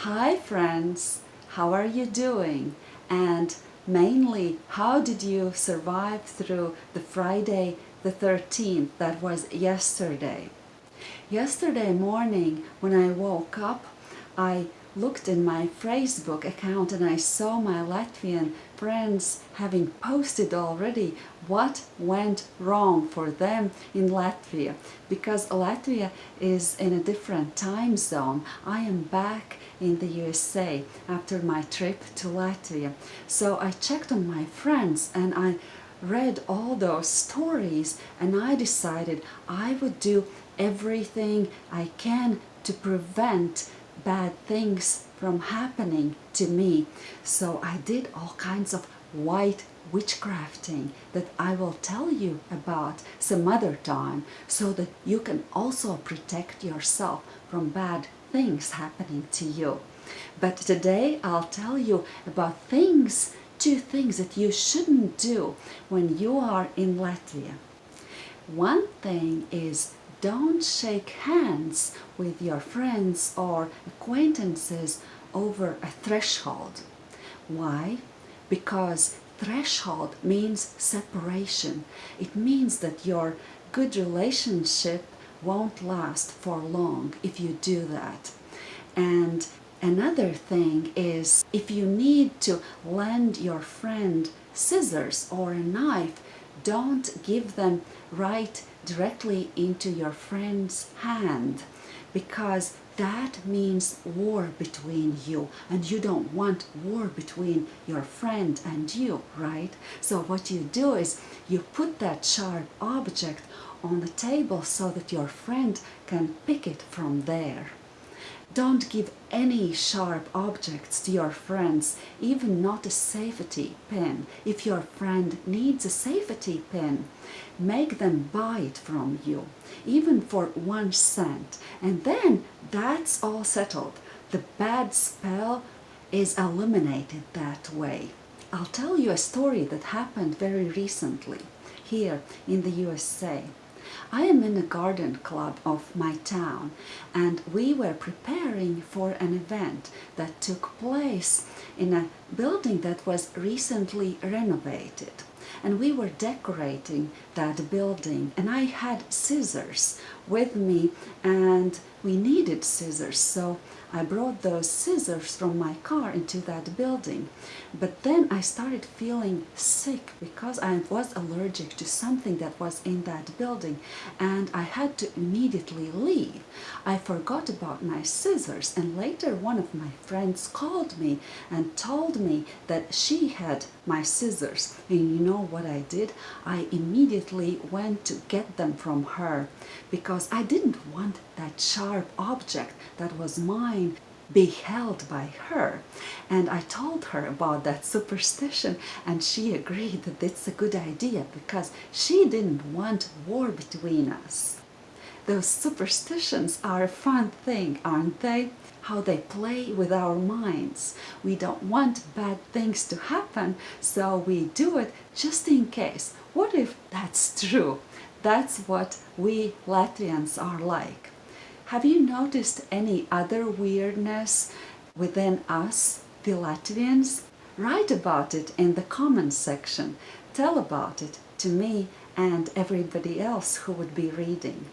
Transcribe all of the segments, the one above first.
Hi friends, how are you doing? And mainly, how did you survive through the Friday the 13th that was yesterday? Yesterday morning when I woke up, I looked in my Facebook account and I saw my Latvian friends having posted already what went wrong for them in Latvia because Latvia is in a different time zone. I am back in the USA after my trip to Latvia. So I checked on my friends and I read all those stories and I decided I would do everything I can to prevent bad things from happening to me. So I did all kinds of white witchcrafting that I will tell you about some other time so that you can also protect yourself from bad things happening to you. But today I'll tell you about things, two things that you shouldn't do when you are in Latvia. One thing is don't shake hands with your friends or acquaintances over a threshold. Why? Because threshold means separation. It means that your good relationship won't last for long if you do that. And another thing is if you need to lend your friend scissors or a knife, don't give them right directly into your friend's hand because that means war between you and you don't want war between your friend and you, right? So what you do is you put that sharp object on the table so that your friend can pick it from there. Don't give any sharp objects to your friends, even not a safety pin. If your friend needs a safety pin, make them buy it from you, even for one cent. And then that's all settled. The bad spell is eliminated that way. I'll tell you a story that happened very recently here in the USA. I am in a garden club of my town and we were preparing for an event that took place in a building that was recently renovated. And we were decorating that building and I had scissors with me and we needed scissors so I brought those scissors from my car into that building. But then I started feeling sick because I was allergic to something that was in that building and I had to immediately leave. I forgot about my scissors and later one of my friends called me and told me that she had my scissors. And you know what I did? I immediately went to get them from her because I didn't want that sharp object that was mine be held by her. And I told her about that superstition and she agreed that it's a good idea because she didn't want war between us. Those superstitions are a fun thing, aren't they? How they play with our minds. We don't want bad things to happen, so we do it just in case. What if that's true? That's what we Latvians are like. Have you noticed any other weirdness within us, the Latvians? Write about it in the comments section. Tell about it to me and everybody else who would be reading.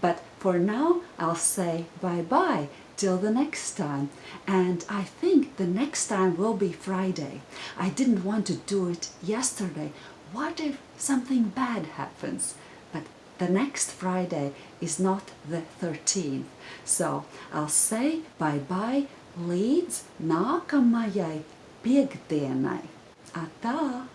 But for now, I'll say bye-bye till the next time. And I think the next time will be Friday. I didn't want to do it yesterday. What if something bad happens? The next Friday is not the 13th. So I'll say bye-bye līdz nākamajai piekdienai. Atā!